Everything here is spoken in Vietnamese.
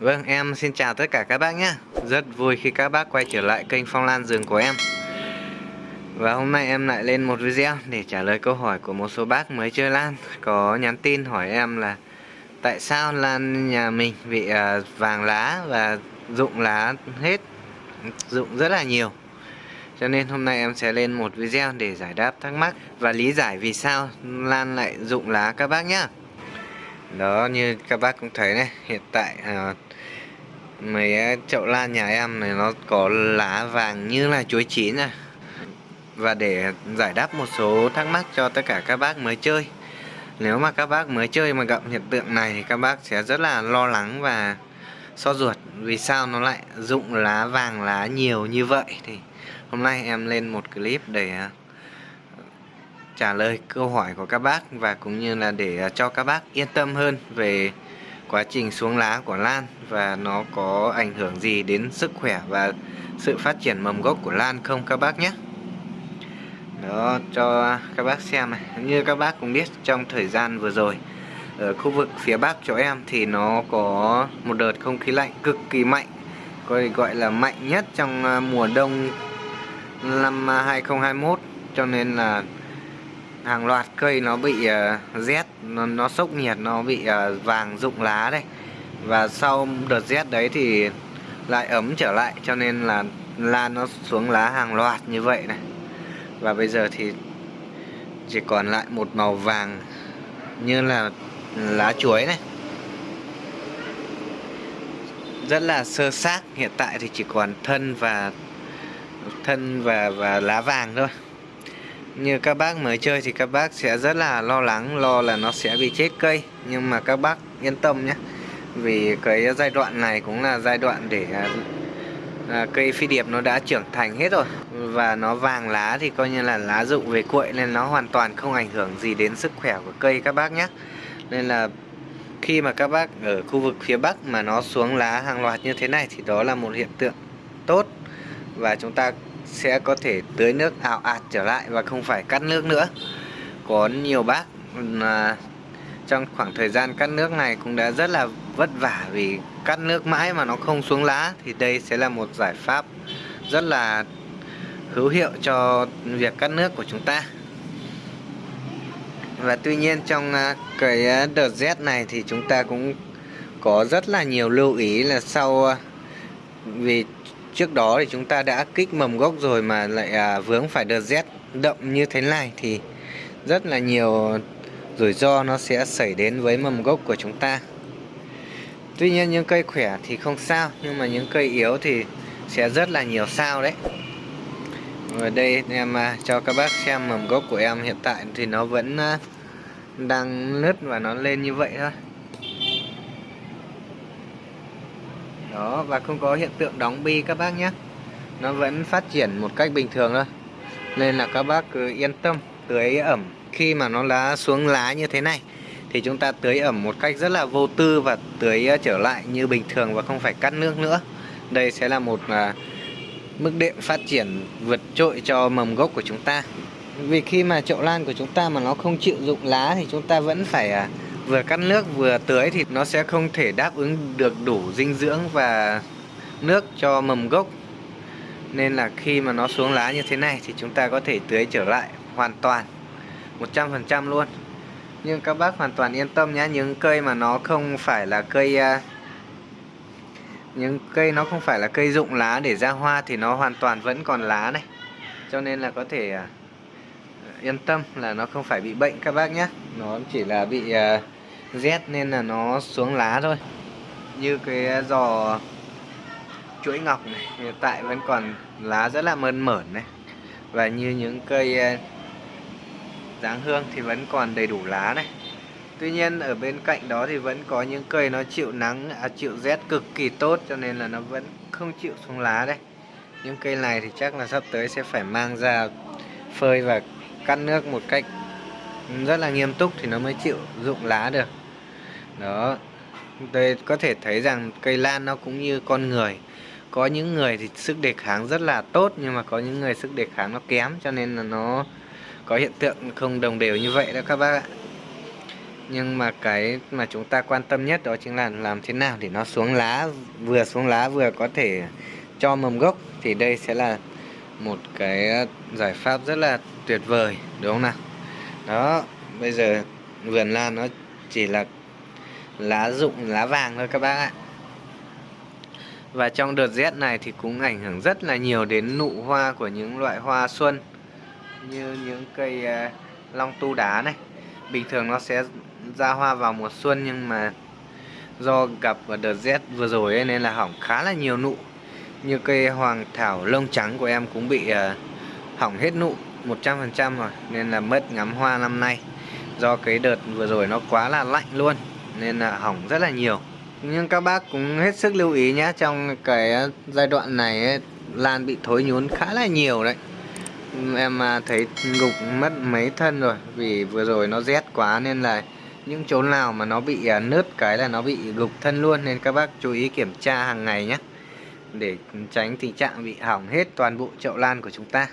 Vâng, em xin chào tất cả các bác nhé. Rất vui khi các bác quay trở lại kênh Phong Lan Rừng của em. Và hôm nay em lại lên một video để trả lời câu hỏi của một số bác mới chơi lan. Có nhắn tin hỏi em là Tại sao lan nhà mình bị à, vàng lá và rụng lá hết Rụng rất là nhiều? Cho nên hôm nay em sẽ lên một video để giải đáp thắc mắc và lý giải vì sao lan lại rụng lá các bác nhé đó như các bác cũng thấy này hiện tại à, mấy à, chậu lan nhà em này nó có lá vàng như là chuối chín à. Và để giải đáp một số thắc mắc cho tất cả các bác mới chơi. Nếu mà các bác mới chơi mà gặp hiện tượng này thì các bác sẽ rất là lo lắng và so ruột. Vì sao nó lại rụng lá vàng lá nhiều như vậy? Thì hôm nay em lên một clip để à, trả lời câu hỏi của các bác và cũng như là để à, cho các bác yên tâm hơn về quá trình xuống lá của lan và nó có ảnh hưởng gì đến sức khỏe và sự phát triển mầm gốc của lan không các bác nhé? Đó, cho các bác xem này. Như các bác cũng biết, trong thời gian vừa rồi, ở khu vực phía bắc chỗ em thì nó có một đợt không khí lạnh cực kỳ mạnh gọi gọi là mạnh nhất trong à, mùa đông năm à, 2021 cho nên là hàng loạt cây nó bị uh, rét nó, nó sốc nhiệt nó bị uh, vàng rụng lá đây và sau đợt rét đấy thì lại ấm trở lại cho nên là lan nó xuống lá hàng loạt như vậy này. Và bây giờ thì chỉ còn lại một màu vàng như là lá chuối này. Rất là sơ xác hiện tại thì chỉ còn thân và thân và và lá vàng thôi như các bác mới chơi thì các bác sẽ rất là lo lắng lo là nó sẽ bị chết cây. Nhưng mà các bác yên tâm nhé. Vì cái giai đoạn này cũng là giai đoạn để à, à, cây phi điệp nó đã trưởng thành hết rồi. Và nó vàng lá thì coi như là lá rụng về cuội nên nó hoàn toàn không ảnh hưởng gì đến sức khỏe của cây các bác nhé. Nên là khi mà các bác ở khu vực phía Bắc mà nó xuống lá hàng loạt như thế này thì đó là một hiện tượng tốt. Và chúng ta sẽ có thể tưới nước ảo ạt trở lại và không phải cắt nước nữa. Có nhiều bác à, trong khoảng thời gian cắt nước này cũng đã rất là vất vả vì cắt nước mãi mà nó không xuống lá thì đây sẽ là một giải pháp rất là hữu hiệu cho việc cắt nước của chúng ta. Và tuy nhiên trong à, cái à, đợt rét này thì chúng ta cũng có rất là nhiều lưu ý là sau à, vì trước đó thì chúng ta đã kích mầm gốc rồi mà lại à, vướng phải đợt rét đậm như thế này thì rất là nhiều rủi ro nó sẽ xảy đến với mầm gốc của chúng ta. Tuy nhiên những cây khỏe thì không sao nhưng mà những cây yếu thì sẽ rất là nhiều sao đấy. Ở đây em à, cho các bác xem mầm gốc của em hiện tại thì nó vẫn à, đang nứt và nó lên như vậy thôi. Đó và không có hiện tượng đóng bi các bác nhé. Nó vẫn phát triển một cách bình thường thôi. Nên là các bác cứ yên tâm tưới ẩm. Khi mà nó lá xuống lá như thế này thì chúng ta tưới ẩm một cách rất là vô tư và tưới ờ, trở lại như bình thường và không phải cắt nước nữa. Đây sẽ là một à, mức đệm phát triển vượt trội cho mầm gốc của chúng ta. Vì khi mà chậu lan của chúng ta mà nó không chịu dụng lá thì chúng ta vẫn phải à, vừa cắt nước vừa tưới thì nó sẽ không thể đáp ứng được đủ dinh dưỡng và nước cho mầm gốc. Nên là khi mà nó xuống lá như thế này thì chúng ta có thể tưới trở lại hoàn toàn 100% luôn. Nhưng các bác hoàn toàn yên tâm nhé những cây mà nó không phải là cây à, những cây nó không phải là cây rụng lá để ra hoa thì nó hoàn toàn vẫn còn lá này. Cho nên là có thể à, yên tâm là nó không phải bị bệnh các bác nhé nó chỉ là bị uh, rét nên là nó xuống lá thôi. Như cái ờ, giò chuỗi ngọc này hiện tại vẫn còn lá rất là mơn mởn này. Và như những cây ờ, dáng hương thì vẫn còn đầy đủ lá này. Tuy nhiên ở bên cạnh đó thì vẫn có những cây nó chịu nắng, à, chịu rét cực kỳ tốt cho nên là nó vẫn không chịu xuống lá đây. Những cây này thì chắc là sắp tới sẽ phải mang ra phơi và cắt nước một cách rất là nghiêm túc thì nó mới chịu dụng lá được. Đó. Đây, có thể thấy rằng cây lan nó cũng như con người. Có những người thì sức đề kháng rất là tốt, nhưng mà có những người sức đề kháng nó kém, cho nên là nó có hiện tượng không đồng đều như vậy đó các bác ạ nhưng mà cái mà chúng ta quan tâm nhất đó chính là làm thế nào để nó xuống lá, vừa xuống lá vừa có thể cho mầm gốc thì đây sẽ là một cái giải pháp rất là tuyệt vời, đúng không nào đó bây giờ vườn lan nó chỉ là lá rụng lá vàng thôi các bác ạ. Và trong đợt rét này thì cũng ảnh hưởng rất là nhiều đến nụ hoa của những loại hoa xuân như những cây uh, long tu đá này. Bình thường nó sẽ ra hoa vào mùa xuân nhưng mà do gặp vào đợt rét vừa rồi ấy, nên là hỏng khá là nhiều nụ. Như cây hoàng thảo lông trắng của em cũng bị uh, hỏng hết nụ. 100% rồi nên là mất ngắm hoa năm nay. Do cái đợt vừa rồi nó quá là lạnh luôn nên là hỏng rất là nhiều. Nhưng các bác cũng hết sức lưu ý nhé trong cái ờ, giai đoạn này ấy, lan bị thối nhún khá là nhiều đấy. Em à, thấy gục mất mấy thân rồi vì vừa rồi nó rét quá nên là những chỗ nào mà nó bị à, nứt cái là nó bị gục thân luôn nên các bác chú ý kiểm tra hàng ngày nhé để tránh tình trạng bị hỏng hết toàn bộ chậu lan của chúng ta.